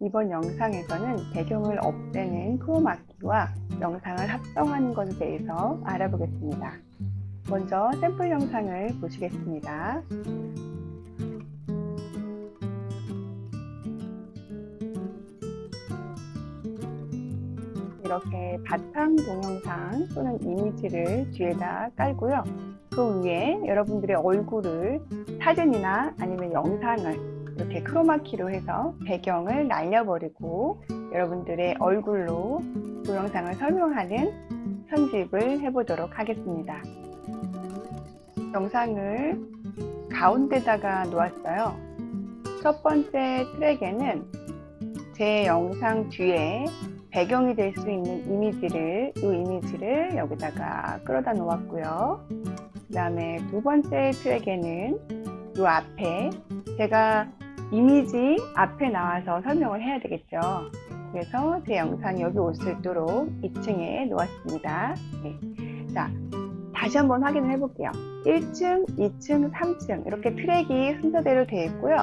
이번 영상에서는 배경을 없애는 크로마키와 영상을 합성하는 것에 대해서 알아보겠습니다. 먼저 샘플 영상을 보시겠습니다. 이렇게 바탕 동영상 또는 이미지를 뒤에다 깔고요. 그 위에 여러분들의 얼굴을 사진이나 아니면 영상을 이렇게 크로마키로 해서 배경을 날려버리고 여러분들의 얼굴로 동영상을 설명하는 편집을 해보도록 하겠습니다. 영상을 가운데다가 놓았어요. 첫 번째 트랙에는 제 영상 뒤에 배경이 될 수 있는 이미지를 이 이미지를 여기다가 끌어다 놓았고요. 그 다음에 두 번째 트랙에는 이 앞에 제가 이미지 앞에 나와서 설명을 해야 되겠죠. 그래서 제 영상이 여기 올 수 있도록 2층에 놓았습니다. 네. 자, 다시 한번 확인을 해볼게요. 1층, 2층, 3층 이렇게 트랙이 순서대로 되어 있고요.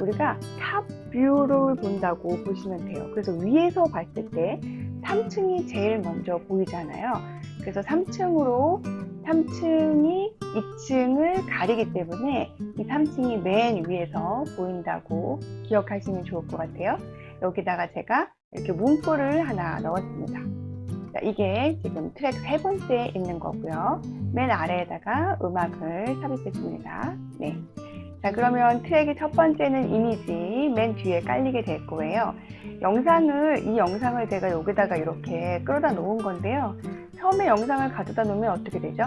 우리가 top view를 본다고 보시면 돼요. 그래서 위에서 봤을 때 3층이 제일 먼저 보이잖아요. 그래서 3층으로 3층이 2층을 가리기 때문에 이 3층이 맨 위에서 보인다고 기억하시면 좋을 것 같아요. 여기다가 제가 이렇게 문구를 하나 넣었습니다. 자, 이게 지금 트랙 세 번째에 있는 거고요. 맨 아래에다가 음악을 삽입했습니다. 네. 자, 그러면 트랙의 첫 번째는 이미지 맨 뒤에 깔리게 될 거예요. 영상을, 이 영상을 제가 여기다가 이렇게 끌어다 놓은 건데요. 처음에 영상을 가져다 놓으면 어떻게 되죠?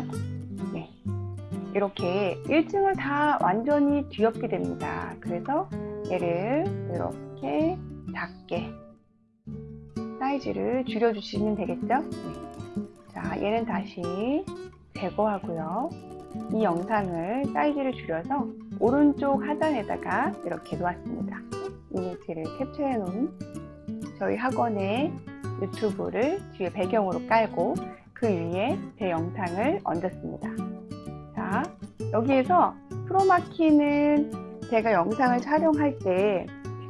네. 이렇게 1층을 다 완전히 뒤엎게 됩니다. 그래서 얘를 이렇게 작게 사이즈를 줄여주시면 되겠죠? 네. 자, 얘는 다시 제거하고요. 이 영상을 사이즈를 줄여서 오른쪽 하단에다가 이렇게 놓았습니다. 이미지를 캡처해 놓은 저희 학원의 유튜브를 뒤에 배경으로 깔고 그 위에 제 영상을 얹었습니다. 자, 여기에서 프로마키는 제가 영상을 촬영할 때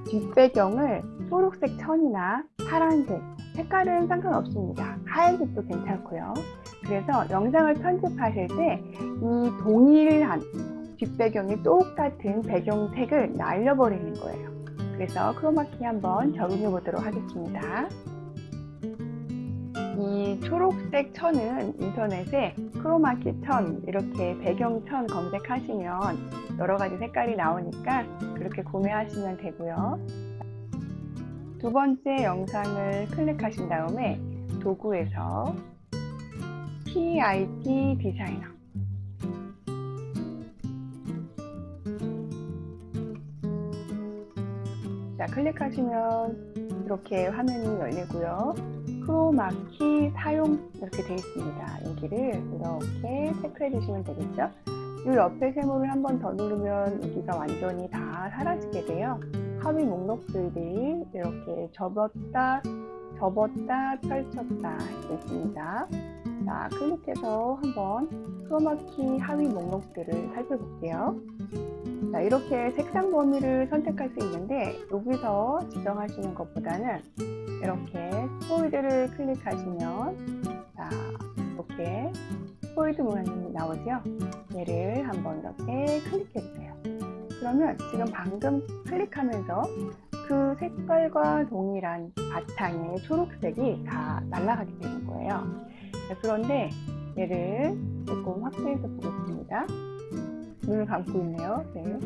뒷배경을 초록색 천이나 파란색, 색깔은 상관없습니다. 하얀색도 괜찮고요. 그래서 영상을 편집하실 때 이 동일한 뒷배경이 똑같은 배경색을 날려버리는 거예요. 그래서 크로마키 한번 적용해 보도록 하겠습니다. 이 초록색 천은 인터넷에 크로마키 천 이렇게 배경 천 검색하시면 여러 가지 색깔이 나오니까 그렇게 구매하시면 되고요. 두 번째 영상을 클릭하신 다음에 도구에서 PIT 디자이너 자 클릭하시면 이렇게 화면이 열리고요 크로마키 사용 이렇게 되어 있습니다. 여기를 이렇게 체크해 주시면 되겠죠? 이 옆에 세모를 한 번 더 누르면 여기가 완전히 다 사라지게 돼요. 하위 목록들이 이렇게 접었다 접었다 펼쳤다 할수 있습니다. 자 클릭해서 한번 크로마키 하위 목록들을 살펴볼게요 자 이렇게 색상 범위를 선택할 수 있는데 여기서 지정하시는 것보다는 이렇게 스포이드를 클릭하시면 자 이렇게 스포이드 모양이 나오죠? 얘를 한번 이렇게 클릭해 주세요. 그러면 지금 방금 클릭하면서 그 색깔과 동일한 바탕의 초록색이 다 날아가게 되는 거예요. 자, 그런데 얘를 조금 확대해서 보겠습니다 눈을 감고 있네요 네.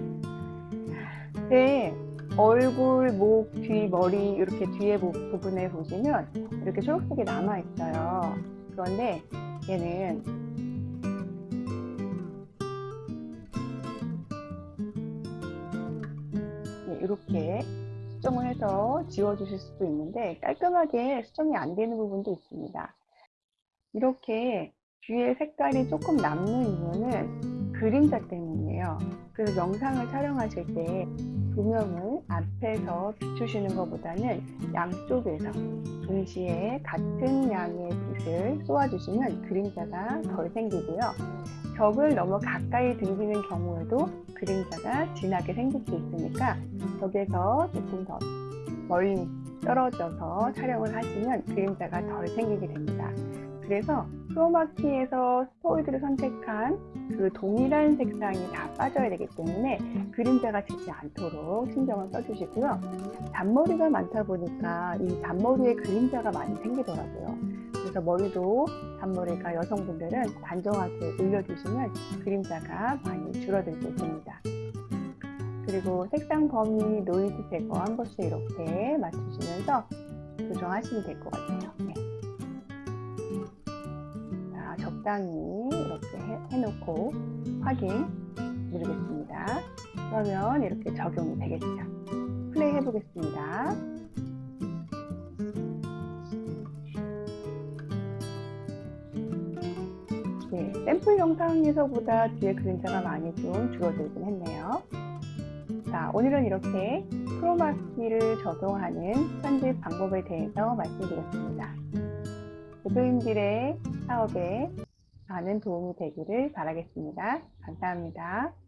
네. 얼굴, 목, 뒤, 머리 이렇게 뒤에 부분에 보시면 이렇게 초록색이 남아 있어요. 그런데 얘는 네, 이렇게 수정을 해서 지워주실 수도 있는데 깔끔하게 수정이 안 되는 부분도 있습니다. 이렇게 뒤에 색깔이 조금 남는 이유는 그림자 때문이에요. 그래서 영상을 촬영하실 때 조명을 앞에서 비추시는 것보다는 양쪽에서 동시에 같은 양의 빛을 쏘아주시면 그림자가 덜 생기고요. 벽을 너무 가까이 등지는 경우에도 그림자가 진하게 생길 수 있으니까 벽에서 조금 더 멀리 떨어져서 촬영을 하시면 그림자가 덜 생기게 됩니다. 그래서 크로마키에서 스토이드를 선택한 그 동일한 색상이 다 빠져야 되기 때문에 그림자가 지지 않도록 신경을 써주시고요. 잔머리가 많다 보니까 이 잔머리에 그림자가 많이 생기더라고요. 그래서 머리도 잔머리가 여성분들은 단정하게 올려주시면 그림자가 많이 줄어들 수 있습니다. 그리고 색상 범위, 노이즈 제거 한 번씩 이렇게 맞추시면서 조정하시면 될 것 같아요. 네. 자, 적당히 이렇게 해, 해놓고 확인 누르겠습니다. 그러면 이렇게 적용이 되겠죠. 플레이 해보겠습니다. 네, 샘플 영상에서보다 뒤에 그림자가 많이 좀 줄어들긴 했네요. 자, 오늘은 이렇게 크로마키를 적용하는 편집 방법에 대해서 말씀드렸습니다. 대표님들의 사업에 많은 도움이 되기를 바라겠습니다. 감사합니다.